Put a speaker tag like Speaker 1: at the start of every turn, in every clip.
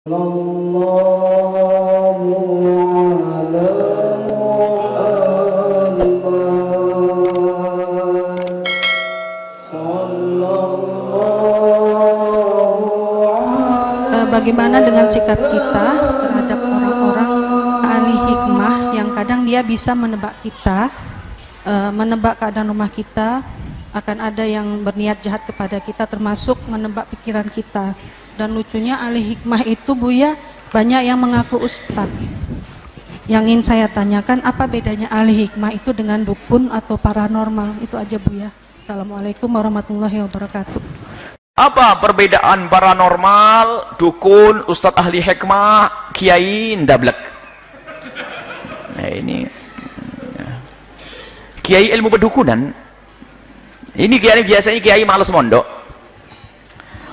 Speaker 1: Eh, bagaimana dengan sikap kita terhadap orang-orang ahli hikmah yang kadang dia bisa menebak kita, eh, menebak keadaan rumah kita, akan ada yang berniat jahat kepada kita termasuk menebak pikiran kita. Dan lucunya ahli hikmah itu Buya banyak yang mengaku ustadz. Yang ingin saya tanyakan apa bedanya ahli hikmah itu dengan dukun atau paranormal? Itu aja Buya. Assalamualaikum warahmatullahi wabarakatuh.
Speaker 2: Apa perbedaan paranormal, dukun, ustadz ahli hikmah, kiai, ndablek? Nah ini kiai ilmu pedukunan. Ini kiai biasanya kiai males mondok.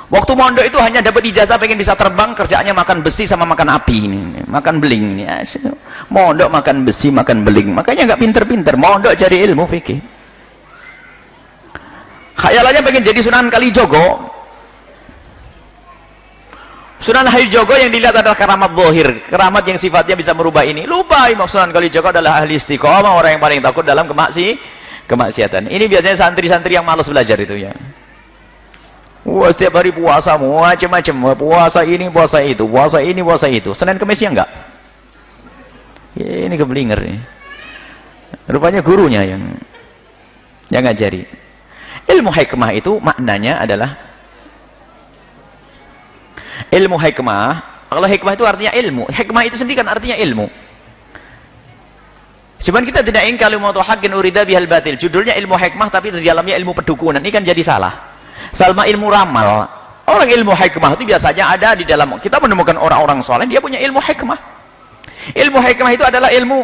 Speaker 2: Waktu mondok itu hanya dapat ijazah pengen bisa terbang, kerjaannya makan besi sama makan api ini, makan beling ini. Mondok makan besi, makan beling. Makanya nggak pinter-pinter. Mondok cari ilmu fikih. Khayalannya pengen jadi Sunan Kalijogo, Sunan Jogo yang dilihat adalah keramat bohir, keramat yang sifatnya bisa merubah ini. Lupa Imam Sunan Kalijogo adalah ahli istiqomah, orang yang paling takut dalam kemaksi, kemaksiatan. Ini biasanya santri-santri yang malas belajar itu ya. Wah, setiap hari puasa macam-macam, puasa ini, puasa itu, puasa ini, puasa itu. Senin Kemisnya enggak. Ya, ini keblinger nih. Rupanya gurunya yang yang ngajari. Ilmu hikmah itu maknanya adalah ilmu hikmah kalau hikmah itu artinya ilmu hikmah itu sendiri kan artinya ilmu cuman kita tidak ingin kalau mau hakin urida bihal batil judulnya ilmu hikmah tapi di dalamnya ilmu pedukunan ini kan jadi salah salma ilmu ramal. Orang ilmu hikmah itu biasanya ada di dalam kita menemukan orang-orang soleh dia punya ilmu hikmah. Ilmu hikmah itu adalah ilmu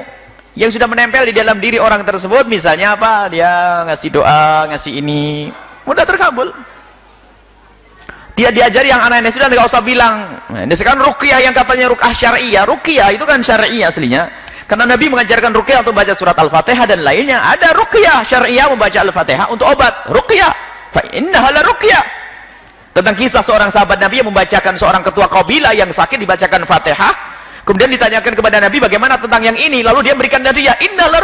Speaker 2: yang sudah menempel di dalam diri orang tersebut. Misalnya apa? Dia ngasih doa ngasih ini. Mudah terkabul. Dia diajari yang aneh-aneh sudah nggak usah bilang. Nah, ini sekarang ruqyah yang katanya ruqyah syariah. Ruqyah itu kan syariah aslinya. Karena Nabi mengajarkan ruqyah untuk baca surat Al-Fatihah dan lainnya. Ada ruqyah syariah membaca Al-Fatihah untuk obat. Ruqyah fa innaha la ruqyah tentang kisah seorang sahabat Nabi yang membacakan seorang ketua kabilah yang sakit dibacakan Fatihah. Kemudian ditanyakan kepada Nabi bagaimana tentang yang ini? Lalu dia berikan Nabi ya innaha la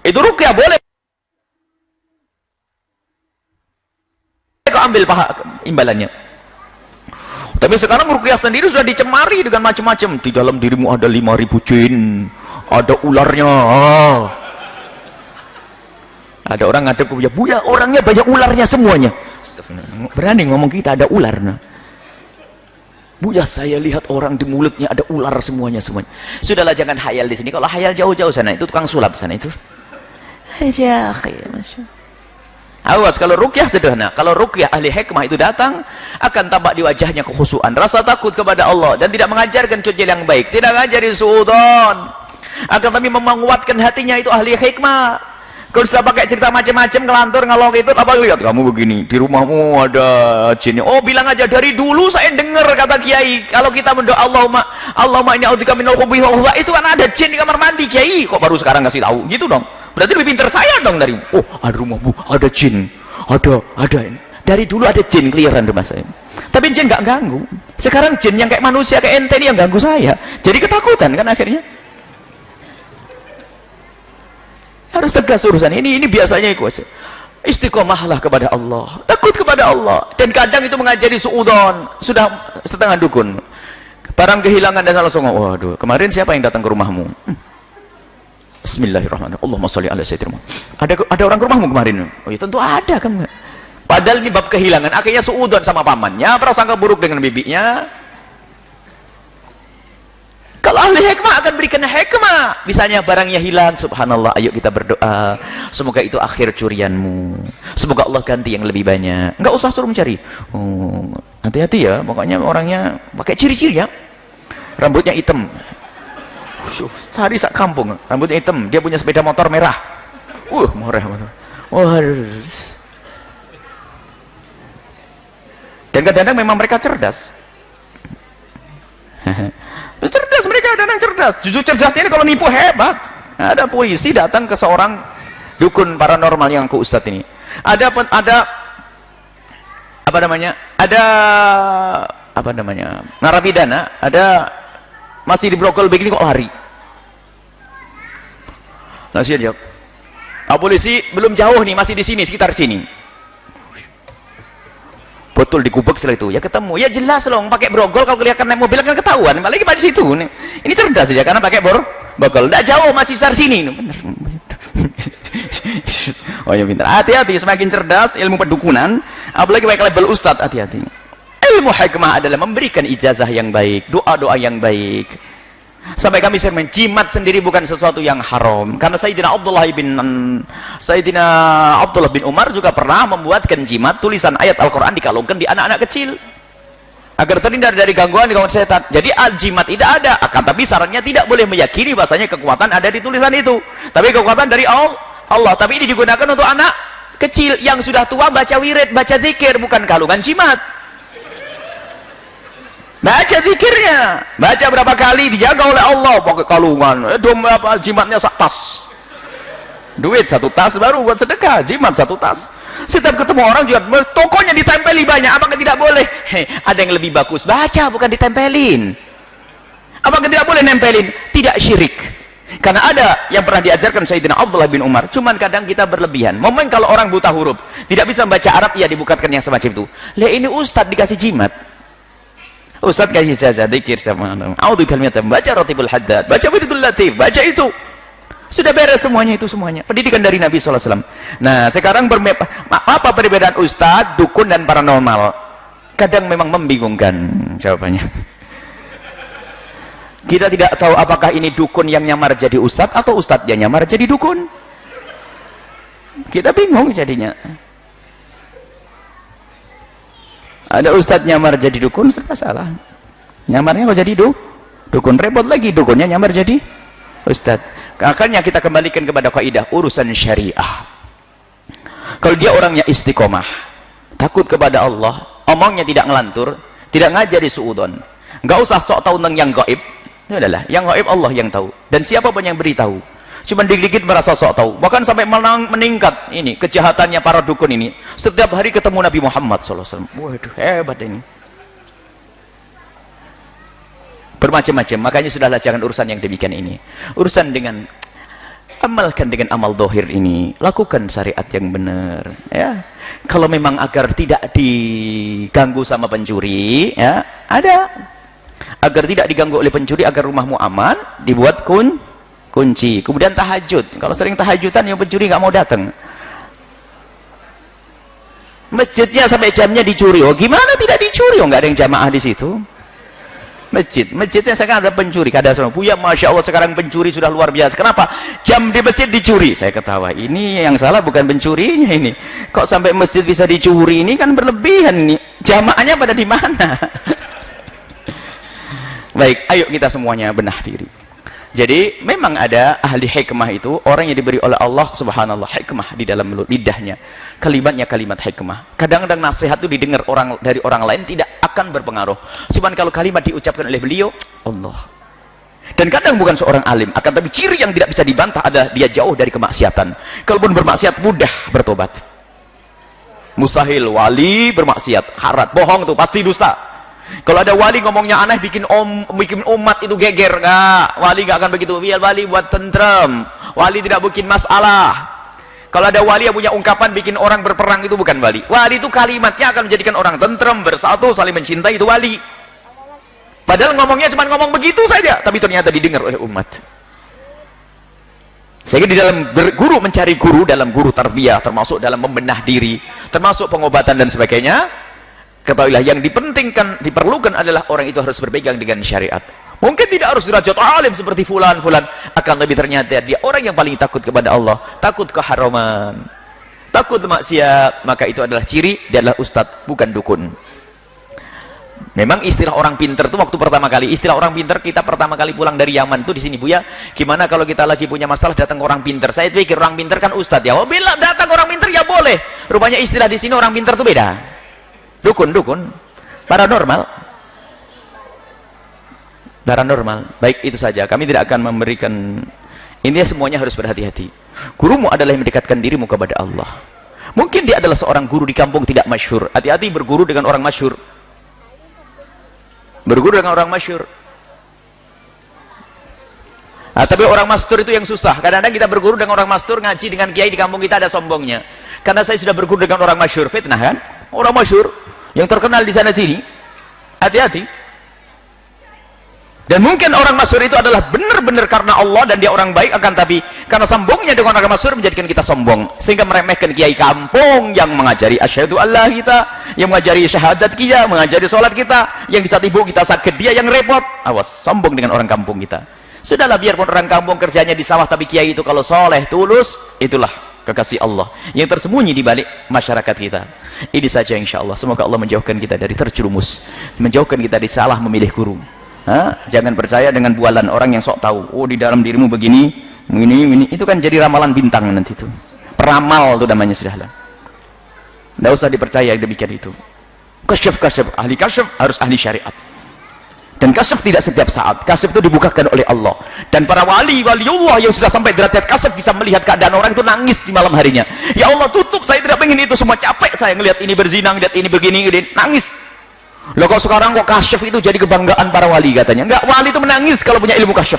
Speaker 2: itu ruqyah boleh. Kau ambil paha imbalannya. Tapi sekarang rukyah sendiri sudah dicemari dengan macam-macam. Di dalam dirimu ada 5000 jin ada ularnya ada orang ngadep ke buya buya orangnya banyak ularnya semuanya berani ngomong kita ada ular nah. buya saya lihat orang di mulutnya ada ular semuanya semuanya sudahlah jangan hayal di sini kalau hayal jauh-jauh sana itu tukang sulap sana itu aja masya Awas kalau rukyah sederhana. Kalau rukyah ahli hikmah itu datang akan tampak di wajahnya kekhusuan, rasa takut kepada Allah dan tidak mengajarkan cuci yang baik, tidak ngajari suudon. Akan tapi menguatkan hatinya itu ahli hikmah. Kalau sudah pakai cerita macam-macam ngelantur ngalor itu apa lihat? Kamu begini di rumahmu ada jin. Oh bilang aja dari dulu saya dengar kata kiai. Kalau kita mendoa Allahumma Allahumma ini audika minal khubuthi itu kan ada jin di kamar mandi kiai. Kok baru sekarang kasih tahu? Gitu dong. Berarti lebih pintar saya dong dari oh ada rumah bu ada jin ada ada dari dulu ada jin keliaran rumah saya. Tapi jin nggak ganggu. Sekarang jin yang kayak manusia kayak ente ini yang ganggu saya. Jadi ketakutan kan akhirnya harus tegas urusan. Ini ini biasanya itu istiqomahlah kepada Allah. Takut kepada Allah. Dan kadang itu mengajari suudon. Sudah setengah dukun. Barang kehilangan dan langsung waduh kemarin siapa yang datang ke rumahmu? Hmm. Bismillahirrahmanirrahim. Allahumma sholli ala sayyidina Ada ada orang ke rumahmu kemarin? Oh ya tentu ada kan. Padahal ini bab kehilangan, akhirnya suudon sama pamannya, prasangka buruk dengan bibinya. Kalau ahli hikmah akan berikan hikmah. Misalnya barangnya hilang, subhanallah, ayo kita berdoa. Semoga itu akhir curianmu. Semoga Allah ganti yang lebih banyak. Enggak usah suruh mencari. Oh, hati-hati ya, pokoknya orangnya pakai ciri-ciri ya. Rambutnya hitam, cari sak kampung rambutnya hitam dia punya sepeda motor merah uh merah wah dan kadang-kadang memang mereka cerdas cerdas mereka kadang cerdas. Jujur cerdasnya ini kalau nipu hebat. Ada polisi datang ke seorang dukun paranormal yang ke ustadz ini. Ada ada apa namanya ada apa namanya narapidana ada masih di brokol begini kok lari. Langsung jawab ah, polisi belum jauh nih masih di sini sekitar sini betul digubek setelah itu. Ya ketemu. Ya jelas loh pakai brogol kalau kelihatan naik mobil kan ketahuan. Apalagi pada situ. Ini cerdas saja karena pakai bor brogol tidak jauh masih sekitar sini. Bener. Oh ya pintar hati-hati semakin cerdas ilmu pedukunan apalagi pakai label ustadz. Hati-hati. Ilmu hikmah adalah memberikan ijazah yang baik doa-doa yang baik sampai kami sering menjimat sendiri bukan sesuatu yang haram. Karena Sayyidina Abdullah bin Sayyidina Abdullah bin Umar juga pernah membuatkan jimat tulisan ayat Al-Quran dikalungkan di anak-anak kecil. Agar terhindar dari gangguan di kawan setan. Jadi al-jimat tidak ada. Akan tapi sarannya tidak boleh meyakini bahasanya kekuatan ada di tulisan itu. Tapi kekuatan dari Allah. Tapi ini digunakan untuk anak kecil yang sudah tua baca wirid baca zikir. Bukan kalungan jimat baca zikirnya. Baca berapa kali dijaga oleh Allah. Pakai kalungan. Eh, dom apa jimatnya sak tas. Duit satu tas baru buat sedekah jimat satu tas. Setiap ketemu orang juga tokonya ditempeli banyak apakah tidak boleh? Hei, ada yang lebih bagus. Baca bukan ditempelin. Apakah tidak boleh nempelin? Tidak syirik. Karena ada yang pernah diajarkan Sayyidina Abdullah bin Umar. Cuman kadang kita berlebihan. Momen kalau orang buta huruf tidak bisa membaca Arab ya dibukakan yang semacam itu. Lah ini ustadz dikasih jimat Ustaz kasih saja dikir sama A'udzu kalimat baca Ratibul Haddad, baca Wiridul Latif, baca itu. Sudah beres semuanya itu semuanya. Pendidikan dari Nabi wasallam. Nah, sekarang apa perbedaan ustaz, dukun dan paranormal? Kadang memang membingungkan jawabannya. Kita tidak tahu apakah ini dukun yang nyamar jadi ustaz atau ustaz yang nyamar jadi dukun. Kita bingung jadinya. Ada ustadz nyamar jadi dukun serba salah. Nyamarnya kok jadi du dukun repot lagi dukunnya nyamar jadi ustadz. Akhirnya kita kembalikan kepada kaidah urusan syariah. Kalau dia orangnya istiqomah takut kepada Allah omongnya tidak ngelantur tidak ngajari suudon nggak usah sok tahu tentang yang gaib itu adalah yang gaib Allah yang tahu. Dan siapa pun yang beritahu cuma dikit-dikit merasa sok tahu. Bahkan sampai menang, meningkat. Ini kejahatannya para dukun ini. Setiap hari ketemu Nabi Muhammad SAW waduh hebat ini. Bermacam-macam. Makanya sudahlah jangan urusan yang demikian ini. Urusan dengan amalkan dengan amal dohir ini. Lakukan syariat yang benar ya. Kalau memang agar tidak diganggu sama pencuri ya ada. Agar tidak diganggu oleh pencuri agar rumahmu aman dibuat kun kunci. Kemudian tahajud. Kalau sering tahajudan yang pencuri nggak mau datang. Masjidnya sampai jamnya dicuri. Oh gimana tidak dicuri? Oh nggak ada yang jamaah di situ. Masjid. Masjidnya sekarang ada pencuri. Kada sama buya masya Allah sekarang pencuri sudah luar biasa. Kenapa? Jam di masjid dicuri. Saya ketawa ini yang salah bukan pencurinya ini. Kok sampai masjid bisa dicuri ini? Kan berlebihan nih jamaahnya pada di mana? Baik ayo kita semuanya benah diri jadi memang ada ahli hikmah itu orang yang diberi oleh Allah subhanallah hikmah di dalam lidahnya. Kalimatnya kalimat hikmah. Kadang-kadang nasihat itu didengar orang dari orang lain tidak akan berpengaruh. Cuman kalau kalimat diucapkan oleh beliau Allah. Dan kadang bukan seorang alim akan tapi ciri yang tidak bisa dibantah adalah dia jauh dari kemaksiatan. Kalaupun bermaksiat mudah bertobat. Mustahil wali bermaksiat. Harat bohong tuh pasti dusta kalau ada wali ngomongnya aneh bikin om bikin umat itu geger. Enggak wali enggak akan begitu. Biar wali buat tentrem. Wali tidak bikin masalah. Kalau ada wali yang punya ungkapan bikin orang berperang itu bukan wali. Wali itu kalimatnya akan menjadikan orang tentrem bersatu saling mencintai itu wali. Padahal ngomongnya cuma ngomong begitu saja tapi ternyata didengar oleh umat. Sehingga di dalam guru mencari guru dalam guru tarbiyah termasuk dalam membenah diri termasuk pengobatan dan sebagainya ketahuilah yang dipentingkan diperlukan adalah orang itu harus berpegang dengan syariat. Mungkin tidak harus derajat alim seperti fulan fulan. Akan lebih ternyata dia orang yang paling takut kepada Allah. Takut keharaman. Takut maksiat. Maka itu adalah ciri dia adalah ustadz bukan dukun. Memang istilah orang pinter itu waktu pertama kali. Istilah orang pinter kita pertama kali pulang dari Yaman. Itu di sini Bu ya. Gimana kalau kita lagi punya masalah datang orang pinter? Saya pikir orang pinter kan ustadz ya. Oh bila datang orang pinter ya boleh. Rupanya istilah di sini orang pinter itu beda dukun dukun paranormal. Paranormal. Baik itu saja. Kami tidak akan memberikan intinya semuanya harus berhati-hati. Gurumu adalah yang mendekatkan dirimu kepada Allah. Mungkin dia adalah seorang guru di kampung tidak masyhur. Hati-hati berguru dengan orang masyhur. Berguru dengan orang masyur nah, tapi orang mastur itu yang susah. Kadang-kadang kita berguru dengan orang mastur ngaji dengan kiai di kampung kita ada sombongnya. Karena saya sudah berguru dengan orang masyur fitnah kan? Orang masyur yang terkenal di sana sini hati-hati. Dan mungkin orang masyur itu adalah benar-benar karena Allah dan dia orang baik akan tapi karena sombongnya dengan orang masyur menjadikan kita sombong. Sehingga meremehkan kiai kampung yang mengajari asyhadu Allah kita yang mengajari syahadat kita mengajari sholat kita yang di saat ibu kita sakit dia yang repot. Awas sombong dengan orang kampung kita. Sudahlah biarpun orang kampung kerjanya di sawah tapi kiai itu kalau soleh tulus itulah kekasih Allah yang tersembunyi di balik masyarakat kita. Ini saja insya Allah semoga Allah menjauhkan kita dari terjerumus menjauhkan kita dari salah memilih guru. Ha? jangan percaya dengan bualan orang yang sok tahu. Oh di dalam dirimu begini ini ini itu kan jadi ramalan bintang nanti itu. Peramal itu namanya sudah lah. Tidak usah dipercaya demikian itu. Kasyaf kasyaf. Ahli kasyaf harus ahli syariat dan kasyaf tidak setiap saat kasyaf itu dibukakan oleh Allah dan para wali wali Allah yang sudah sampai derajat kasyaf bisa melihat keadaan orang itu nangis di malam harinya ya Allah tutup saya tidak ingin itu semua capek saya ngelihat ini berzinang lihat ini begini ini nangis Loh kok sekarang kok kasyaf itu jadi kebanggaan para wali katanya? Enggak, wali itu menangis kalau punya ilmu kasyaf.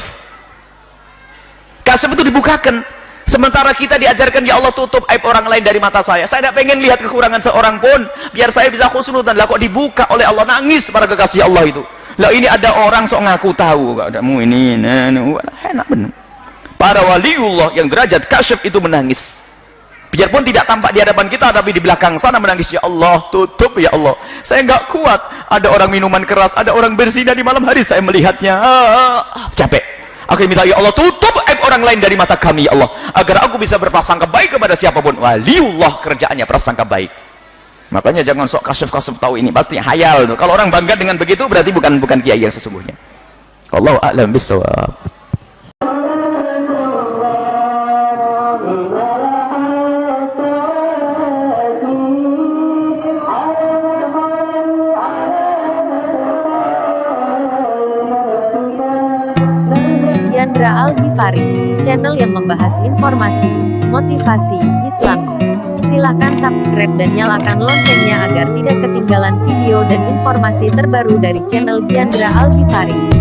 Speaker 2: Kasyaf itu dibukakan. Sementara kita diajarkan ya Allah tutup aib orang lain dari mata saya. Saya tidak pengen lihat kekurangan seorang pun biar saya bisa khusnudan. Lah kok dibuka oleh Allah nangis para kekasih Allah itu. Lah ini ada orang sok ngaku tahu kok adamu ini nah, nah, enak benar. Para waliullah yang derajat kasyaf itu menangis. Biarpun tidak tampak di hadapan kita tapi di belakang sana menangis ya Allah tutup ya Allah. Saya nggak kuat. Ada orang minuman keras ada orang berzina di malam hari. Saya melihatnya ah, capek. Aku minta ya Allah tutup aib orang lain dari mata kami ya Allah agar aku bisa berprasangka baik kepada siapa pun. Waliullah kerjaannya prasangka baik makanya jangan sok kasuf-kasuf tahu ini pasti hayal tuh. kalau orang bangga dengan begitu berarti bukan bukan kiai yang sesungguhnya Allah a'lam bisawab
Speaker 3: Chandra Al Ghifari, channel yang membahas informasi, motivasi, Islam. Silahkan subscribe dan nyalakan loncengnya agar tidak ketinggalan video dan informasi terbaru dari channel Chandra Al Ghifari.